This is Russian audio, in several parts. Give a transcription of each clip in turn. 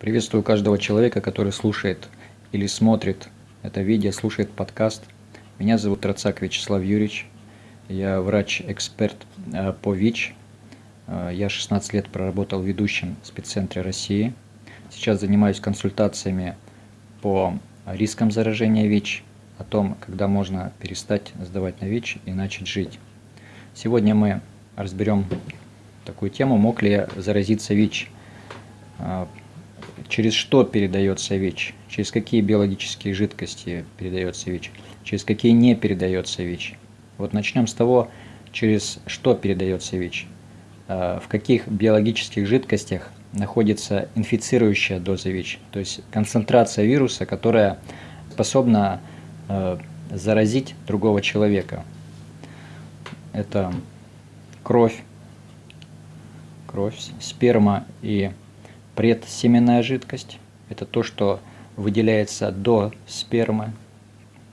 Приветствую каждого человека, который слушает или смотрит это видео, слушает подкаст. Меня зовут Рацак Вячеслав Юрьевич. Я врач-эксперт э, по ВИЧ. Э, я 16 лет проработал ведущим в спеццентре России. Сейчас занимаюсь консультациями по рискам заражения ВИЧ, о том, когда можно перестать сдавать на ВИЧ и начать жить. Сегодня мы разберем такую тему, мог ли я заразиться ВИЧ. Через что передается ВИЧ? Через какие биологические жидкости передается ВИЧ? Через какие не передается ВИЧ? Вот начнем с того, через что передается ВИЧ. А, в каких биологических жидкостях находится инфицирующая доза ВИЧ, то есть концентрация вируса, которая способна а, заразить другого человека. Это кровь, кровь, сперма и предсеменная жидкость. Это то, что выделяется до спермы,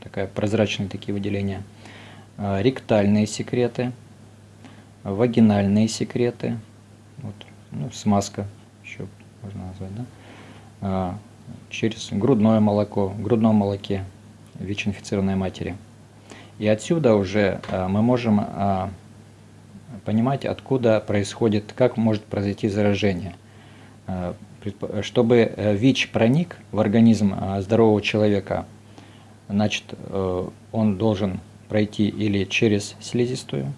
такая прозрачные такие выделения. А, ректальные секреты, вагинальные секреты, вот, ну, смазка еще можно назвать, да? А, через грудное молоко, в грудном молоке ВИЧ-инфицированной матери. И отсюда уже а, мы можем понимать, откуда происходит, как может произойти заражение. Э, чтобы э, ВИЧ проник в организм э, здорового человека, значит, он должен пройти или через слизистую,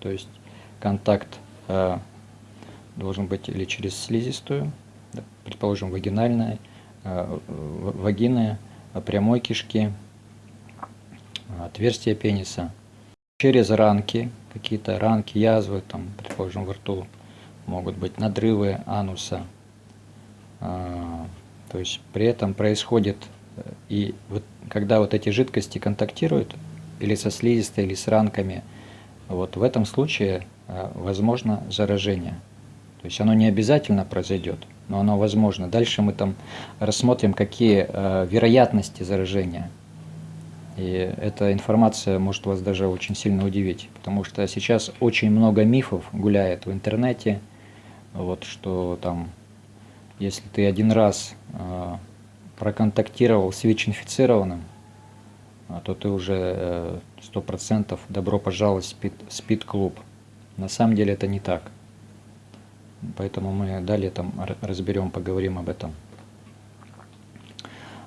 то есть контакт должен быть или через слизистую, предположим, вагинальная, вагины, прямой кишки, отверстие пениса, через ранки, какие-то ранки, язвы, там, предположим, во рту, могут быть надрывы ануса. А, то есть при этом происходит, э, и вот, когда вот эти жидкости контактируют, или со слизистой, или с ранками, вот в этом случае а, возможно заражение. То есть оно не обязательно произойдет, но оно возможно. Дальше мы там рассмотрим, какие а, вероятности заражения – и эта информация может вас даже очень сильно удивить, потому что сейчас очень много мифов гуляет в интернете, вот что там, если ты один раз э, проконтактировал с ВИЧ-инфицированным, а, то ты уже сто э, процентов добро пожаловать в спид, спид-клуб. На самом деле это не так. Поэтому мы далее там разберем, поговорим об этом.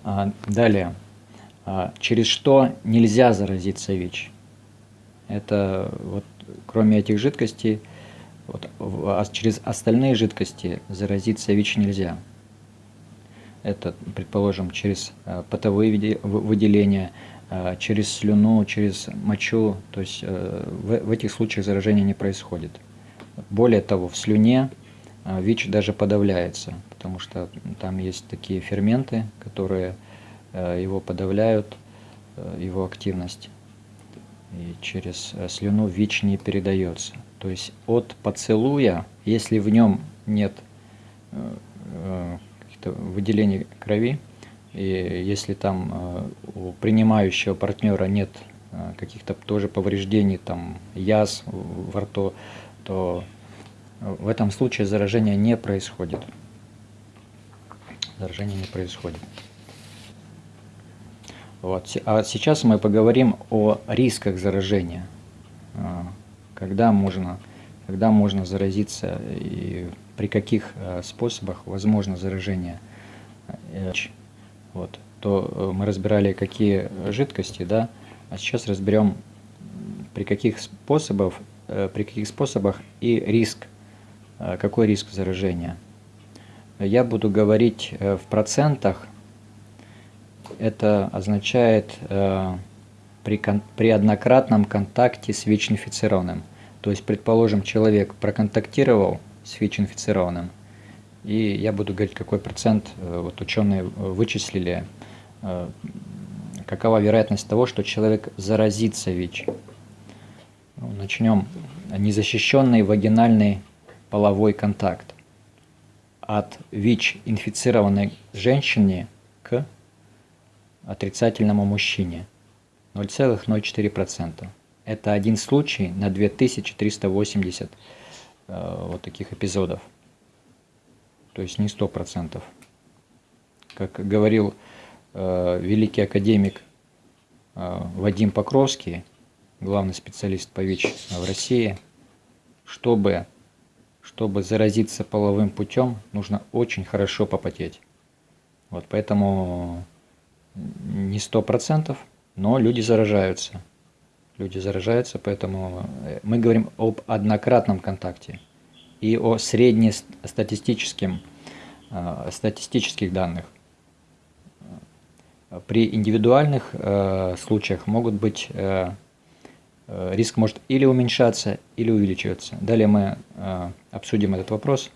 А, далее. А, через что нельзя заразиться ВИЧ. Это вот кроме этих жидкостей, вот, а через остальные жидкости заразиться ВИЧ нельзя. Это, предположим, через а, потовые выделения, через слюну, через мочу. То есть э, в, этих случаях заражение не происходит. Более того, в слюне ВИЧ даже подавляется, потому что там есть такие ферменты, которые Э, его подавляют, э, его активность. И через э, слюну ВИЧ не передается. То есть от поцелуя, если в нем нет каких-то выделений крови, и если там у принимающего партнера нет каких-то тоже повреждений, там яз во рту, то в этом случае заражение не происходит. Заражение не происходит. Вот. А сейчас мы поговорим о рисках заражения. А, когда можно, когда можно заразиться и при каких а, способах возможно заражение. Э, вот. То э, мы разбирали, какие жидкости, да, а сейчас разберем, при каких способах, э, при каких способах и риск, какой риск заражения. Я буду говорить в процентах это означает э, при, кон, при однократном контакте с ВИЧ-инфицированным. То есть, предположим, человек проконтактировал с ВИЧ-инфицированным, и я буду говорить, какой процент, э, вот ученые вычислили, э, какова вероятность того, что человек заразится ВИЧ. Ну, начнем. Незащищенный вагинальный половой контакт. От ВИЧ-инфицированной женщине к отрицательному мужчине 0,04%. Это один случай на 2380 э, вот таких эпизодов. То есть не 100%. как говорил э, великий академик э, Вадим Покровский, главный специалист по ВИЧ в России, чтобы, чтобы заразиться половым путем, нужно очень хорошо попотеть. Вот поэтому не сто процентов, но люди заражаются. Люди заражаются, поэтому э, мы говорим об однократном контакте и о среднестатистическом э, статистических данных. При индивидуальных э, случаях могут быть э, э, риск может или уменьшаться, или увеличиваться. Далее мы э, обсудим этот вопрос,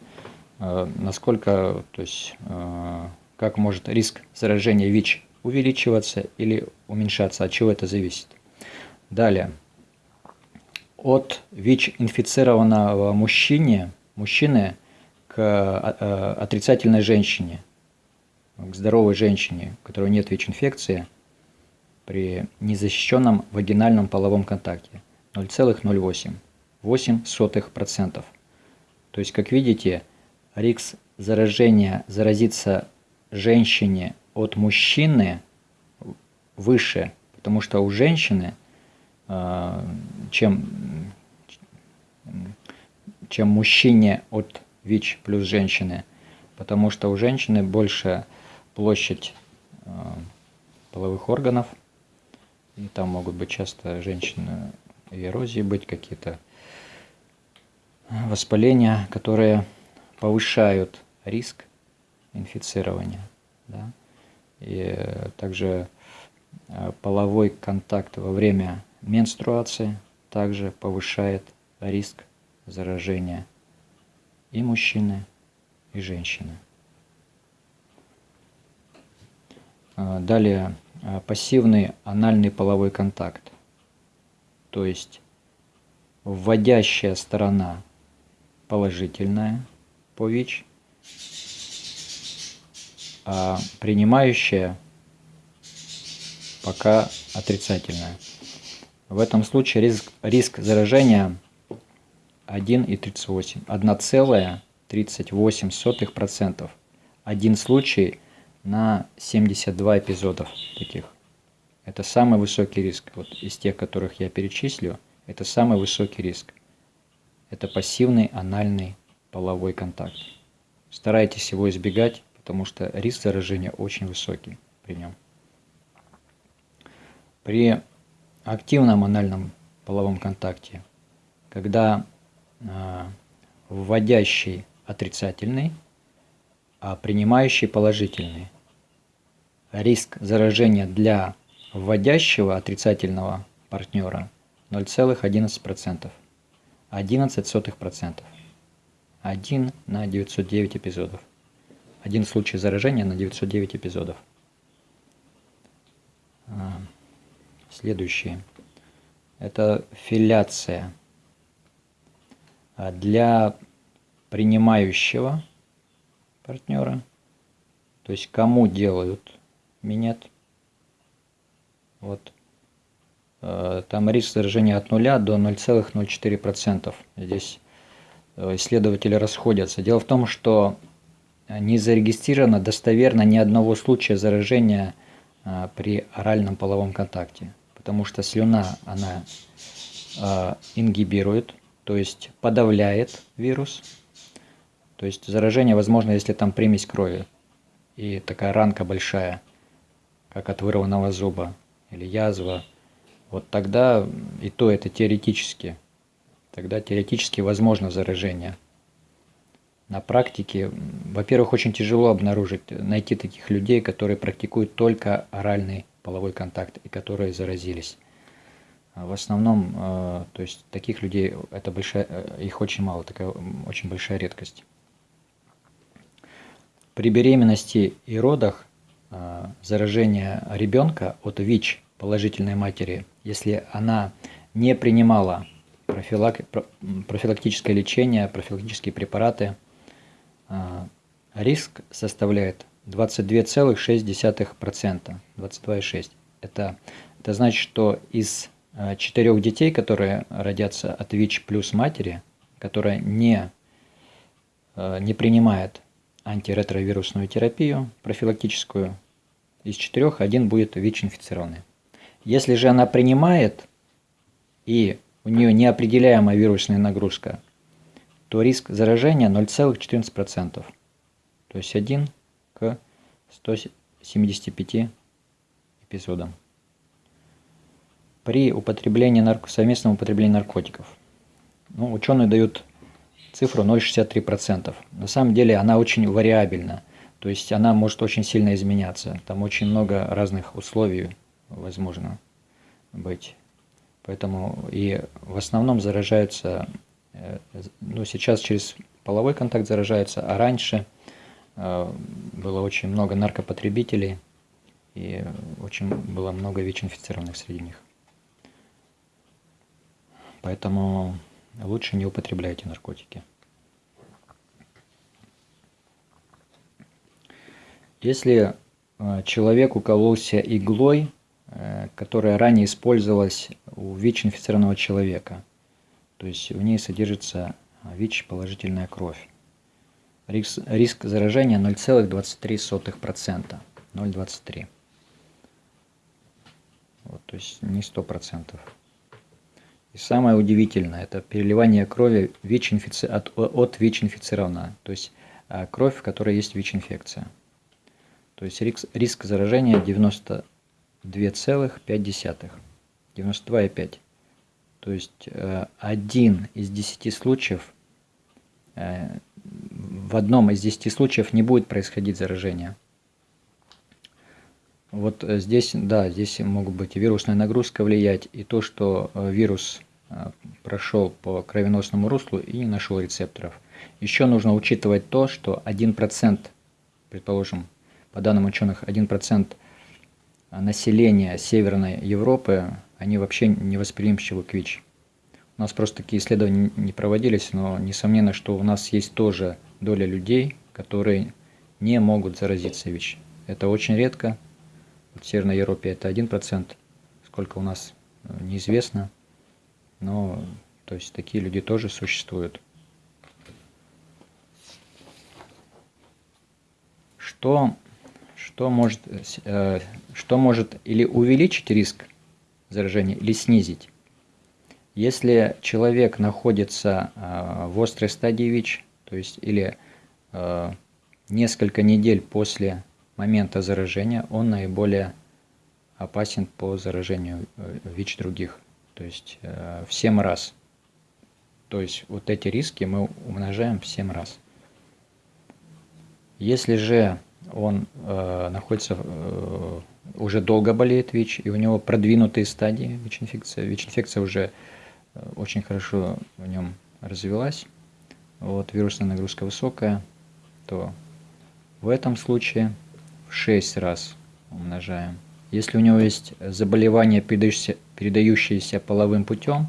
э, насколько, то есть, э, как может риск заражения ВИЧ увеличиваться или уменьшаться, от чего это зависит. Далее, от ВИЧ-инфицированного мужчине, мужчины к э, отрицательной женщине, к здоровой женщине, у которой нет ВИЧ-инфекции, при незащищенном вагинальном половом контакте 0,08, 0,08%. То есть, как видите, риск заражения, заразиться женщине от мужчины выше, потому что у женщины, а, чем, чем мужчине от ВИЧ плюс женщины, потому что у женщины больше площадь а, половых органов, и там могут быть часто женщины и эрозии быть какие-то воспаления, которые повышают риск инфицирования. Да? И также э, половой контакт во время менструации также повышает риск заражения и мужчины, и женщины. Э, далее э, пассивный анальный половой контакт, то есть вводящая сторона положительная по ВИЧ, а принимающая пока отрицательная. В этом случае риск, риск заражения 1,38, 1,38%. Один случай на 72 эпизодов таких. Это самый высокий риск. Вот из тех, которых я перечислю, это самый высокий риск. Это пассивный анальный половой контакт. Старайтесь его избегать потому что риск заражения очень высокий при нем. При активном анальном половом контакте, когда э, вводящий отрицательный, а принимающий положительный, риск заражения для вводящего отрицательного партнера 0,11%. 11%. 1 на 909 эпизодов. Один случай заражения на 909 эпизодов. А, следующее. Это филяция. А для принимающего партнера, то есть кому делают минет, вот, а, там риск заражения от 0 до 0,04%. Здесь э, исследователи расходятся. Дело в том, что не зарегистрировано достоверно ни одного случая заражения а, при оральном половом контакте, потому что слюна, она а, ингибирует, то есть подавляет вирус. То есть заражение возможно, если там примесь крови и такая ранка большая, как от вырванного зуба или язва. Вот тогда и то это теоретически. Тогда теоретически возможно заражение на практике, во-первых, очень тяжело обнаружить, найти таких людей, которые практикуют только оральный половой контакт и которые заразились. А в основном, э, то есть таких людей, это большая, э, их очень мало, такая очень большая редкость. При беременности и родах э, заражение ребенка от ВИЧ положительной матери, если она не принимала профилак, профилактическое лечение, профилактические препараты – риск составляет 22,6%. 22,6%. Это, это значит, что из а, четырех детей, которые родятся от ВИЧ плюс матери, которая не, а, не принимает антиретровирусную терапию профилактическую, из четырех один будет ВИЧ-инфицированный. Если же она принимает и у нее неопределяемая вирусная нагрузка, то риск заражения 0,14%, то есть 1 к 175 эпизодам. При употреблении нарко... совместном употреблении наркотиков. Ну, ученые дают цифру 0,63%. На самом деле она очень вариабельна, то есть она может очень сильно изменяться. Там очень много разных условий возможно быть. Поэтому и в основном заражаются, ну сейчас через половой контакт заражаются, а раньше э, было очень много наркопотребителей и очень было много ВИЧ-инфицированных среди них. Поэтому лучше не употребляйте наркотики. Если э, человек укололся иглой, Э, которая ранее использовалась у ВИЧ-инфицированного человека. То есть в ней содержится ВИЧ положительная кровь. Риск, риск заражения 0,23%. 0,23. Вот, то есть не 100%. И самое удивительное, это переливание крови ВИЧ -инфици... от, от ВИЧ-инфицированного. То есть э, кровь, в которой есть ВИЧ-инфекция. То есть риск, риск заражения 90 2,5. 92,5. То есть э, один из 10 случаев, э, в одном из 10 случаев не будет происходить заражение. Вот э, здесь, да, здесь могут быть и вирусная нагрузка влиять, и то, что вирус прошел по кровеносному руслу и не нашел рецепторов. Еще нужно учитывать то, что 1%, предположим, по данным ученых, 1% населения Северной Европы, они вообще не восприимчивы к ВИЧ. У нас просто такие исследования не проводились, но несомненно, что у нас есть тоже доля людей, которые не могут заразиться ВИЧ. Это очень редко. В Северной Европе это 1%, сколько у нас э, неизвестно. Но то есть такие люди тоже существуют. Что что может, э, что может или увеличить риск заражения, или снизить. Если человек находится э, в острой стадии ВИЧ, то есть или э, несколько недель после момента заражения, он наиболее опасен по заражению ВИЧ других, то есть в 7 раз. То есть вот эти риски мы умножаем в 7 раз. Если же он э, находится, э, уже долго болеет ВИЧ, и у него продвинутые стадии ВИЧ-инфекции. ВИЧ-инфекция уже э, очень хорошо в нем развилась, вот, вирусная нагрузка высокая, то в этом случае в 6 раз умножаем. Если у него есть заболевание, передающееся, передающееся половым путем,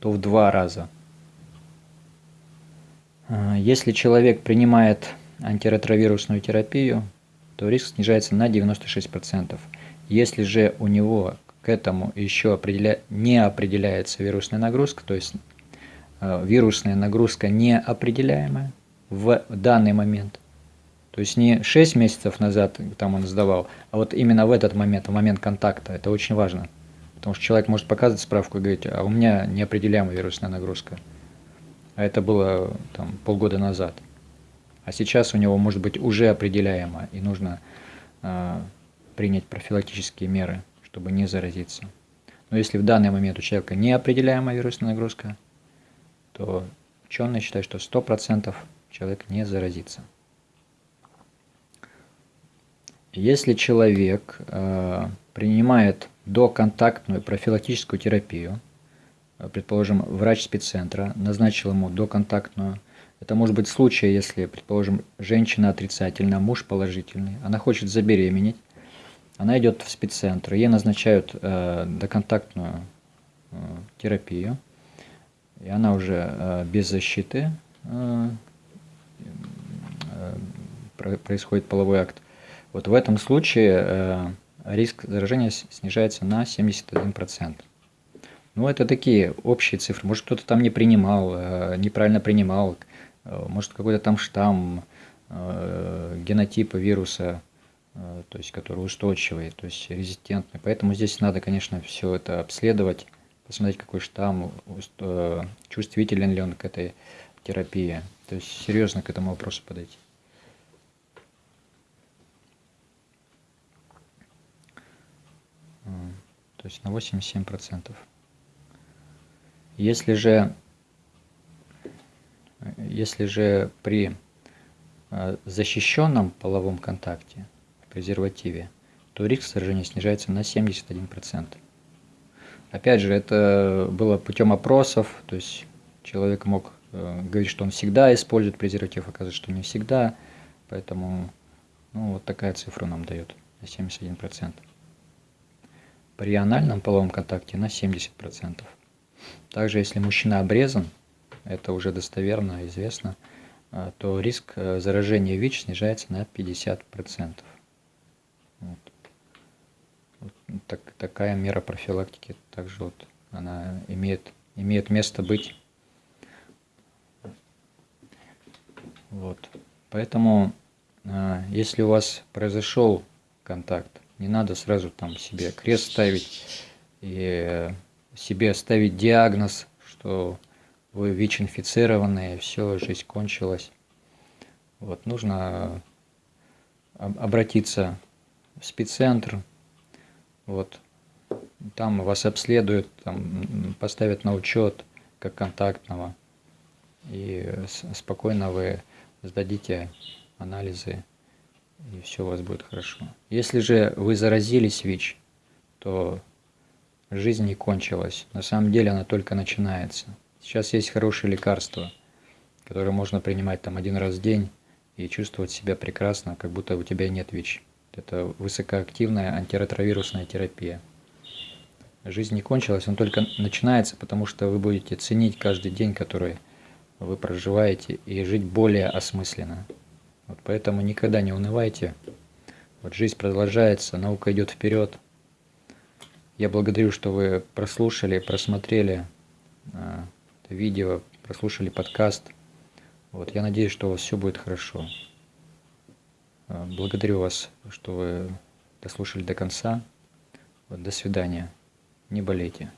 то в два раза. Э, если человек принимает антиретровирусную терапию, то риск снижается на 96%. Если же у него к этому еще определя... не определяется вирусная нагрузка, то есть э, вирусная нагрузка неопределяемая в данный момент, то есть не 6 месяцев назад там он сдавал, а вот именно в этот момент, в момент контакта, это очень важно. Потому что человек может показывать справку и говорить, а у меня неопределяемая вирусная нагрузка. А это было там, полгода назад а сейчас у него может быть уже определяемо, и нужно э, принять профилактические меры, чтобы не заразиться. Но если в данный момент у человека неопределяемая вирусная нагрузка, то ученые считают, что 100% человек не заразится. Если человек э, принимает доконтактную профилактическую терапию, предположим, врач спеццентра назначил ему доконтактную это может быть случай, если, предположим, женщина отрицательная, муж положительный, она хочет забеременеть, она идет в спеццентр, ей назначают э, доконтактную э, терапию, и она уже э, без защиты э, э, происходит половой акт. Вот в этом случае э, риск заражения снижается на 71%. Ну, это такие общие цифры. Может, кто-то там не принимал, э, неправильно принимал, может какой-то там штамм, э, генотипы вируса, э, то есть которые устойчивые, то есть резистентные. Поэтому здесь надо, конечно, все это обследовать, посмотреть, какой штамм, э, чувствителен ли он к этой терапии. То есть серьезно к этому вопросу подойти. То есть на 87%. Если же, если же при э, защищенном половом контакте, презервативе, то риск заражения снижается на 71%. Опять же, это было путем опросов, то есть человек мог э, говорить, что он всегда использует презерватив, оказывается, что не всегда, поэтому ну, вот такая цифра нам дает на 71%. При анальном половом контакте на 70%. Также, если мужчина обрезан, это уже достоверно известно, а, то риск э, заражения ВИЧ снижается на 50%. Вот. Вот так, такая мера профилактики также вот она имеет, имеет место быть. Вот. Поэтому, а, если у вас произошел контакт, не надо сразу там себе крест ставить и себе ставить диагноз, что вы ВИЧ-инфицированные, все, жизнь кончилась. Вот, нужно обратиться в спеццентр, вот, там вас обследуют, там поставят на учет как контактного, и спокойно вы сдадите анализы, и все у вас будет хорошо. Если же вы заразились ВИЧ, то жизнь не кончилась. На самом деле она только начинается. Сейчас есть хорошие лекарства, которые можно принимать там один раз в день и чувствовать себя прекрасно, как будто у тебя нет ВИЧ. Это высокоактивная антиретровирусная терапия. Жизнь не кончилась, она только начинается, потому что вы будете ценить каждый день, который вы проживаете, и жить более осмысленно. Вот поэтому никогда не унывайте. Вот жизнь продолжается, наука идет вперед – я благодарю, что вы прослушали, просмотрели э, видео, прослушали подкаст. Вот, я надеюсь, что у вас все будет хорошо. Э, благодарю вас, что вы дослушали до конца. Вот, до свидания. Не болейте.